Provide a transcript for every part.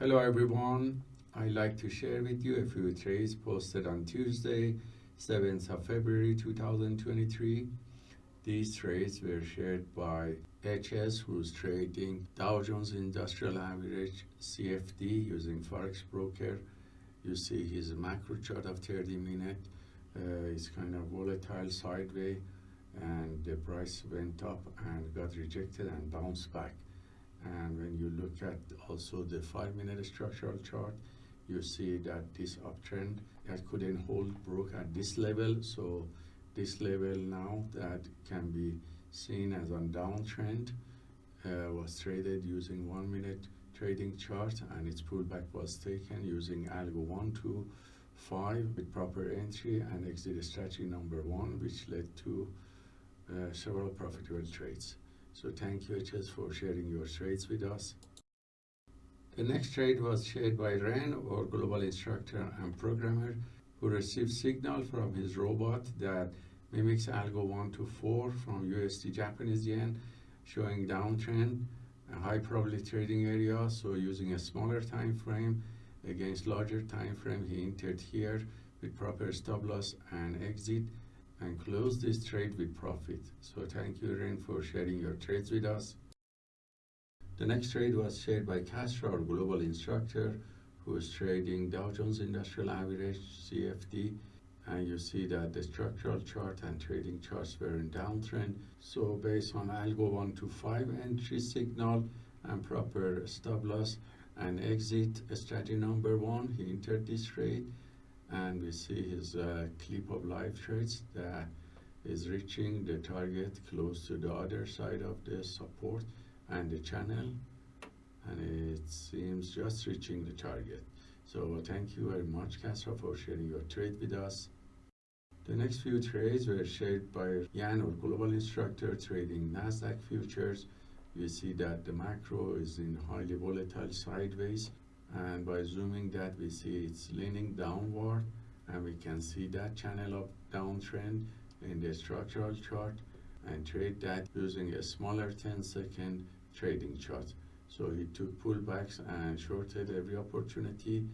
Hello everyone. I'd like to share with you a few trades posted on Tuesday, 7th of February 2023. These trades were shared by HS, who's trading Dow Jones Industrial Average CFD using Forex Broker. You see his macro chart of 30 minute. Uh, it's kind of volatile sideways and the price went up and got rejected and bounced back and when you look at also the five minute structural chart you see that this uptrend that couldn't hold broke at this level so this level now that can be seen as a downtrend uh, was traded using one minute trading chart and its pullback was taken using algo 1 to 5 with proper entry and exit strategy number 1 which led to uh, several profitable trades. So thank you HS for sharing your trades with us. The next trade was shared by Ren, our global instructor and programmer, who received signal from his robot that mimics algo 1 to 4 from USD Japanese yen, showing downtrend, a high probability trading area. So using a smaller time frame against larger time frame, he entered here with proper stop loss and exit and close this trade with profit. So thank you, Ren, for sharing your trades with us. The next trade was shared by Castro, our global instructor, who is trading Dow Jones Industrial Average CFD. And you see that the structural chart and trading charts were in downtrend. So based on Algo 1 to 5 entry signal and proper stop loss and exit strategy number one, he entered this trade and we see his uh, clip of live trades that is reaching the target close to the other side of the support and the channel. And it seems just reaching the target. So thank you very much Castro for sharing your trade with us. The next few trades were shared by Jan our global instructor trading Nasdaq futures. You see that the macro is in highly volatile sideways and by zooming that we see it's leaning downward and we can see that channel of downtrend in the structural chart and trade that using a smaller 10 second trading chart. So he took pullbacks and shorted every opportunity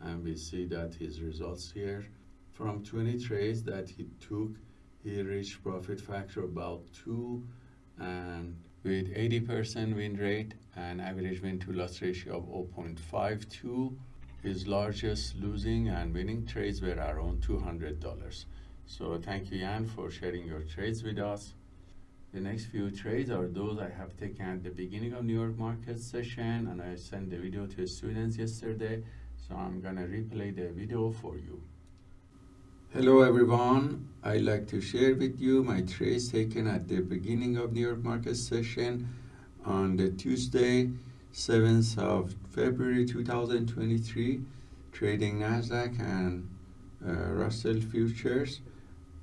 and we see that his results here. From 20 trades that he took he reached profit factor about 2 and with 80% win rate and average win to loss ratio of 0.52. His largest losing and winning trades were around $200. So thank you, Jan, for sharing your trades with us. The next few trades are those I have taken at the beginning of New York market session and I sent the video to students yesterday. So I'm gonna replay the video for you. Hello everyone, I'd like to share with you my trades taken at the beginning of New York market session on the Tuesday 7th of February 2023 trading Nasdaq and uh, Russell futures.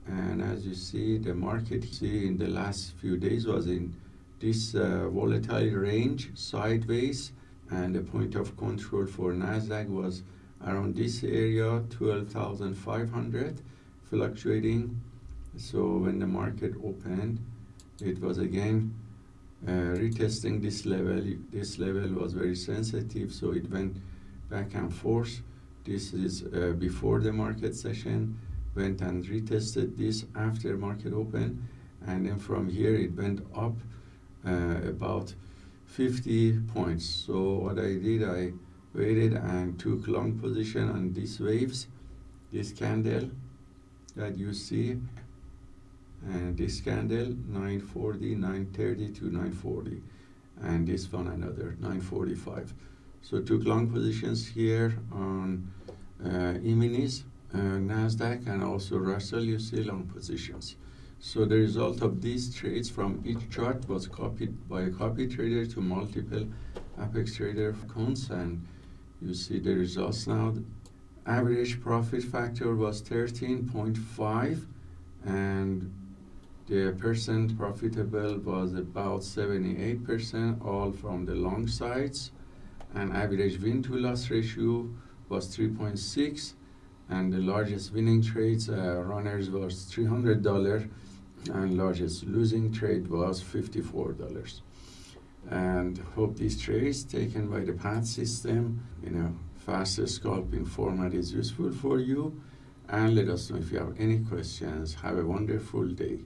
And as you see the market see in the last few days was in this uh, volatile range sideways and the point of control for Nasdaq was around this area 12,500 fluctuating. So when the market opened it was again uh, retesting this level. This level was very sensitive so it went back and forth. This is uh, before the market session went and retested this after market open and then from here it went up uh, about 50 points. So what I did I waited and took long position on these waves this candle that you see and this candle 940 930 to 940 and this one another 945 so took long positions here on uh, E-minis, uh, Nasdaq and also Russell you see long positions. So the result of these trades from each chart was copied by a copy trader to multiple Apex trader accounts and you see the results now. Average profit factor was 13.5 and the percent profitable was about 78% all from the long sides. And average win to loss ratio was 3.6 and the largest winning trades uh, runners was $300 and largest losing trade was $54 and hope these trays taken by the PAT system in a faster scalping format is useful for you and let us know if you have any questions. Have a wonderful day.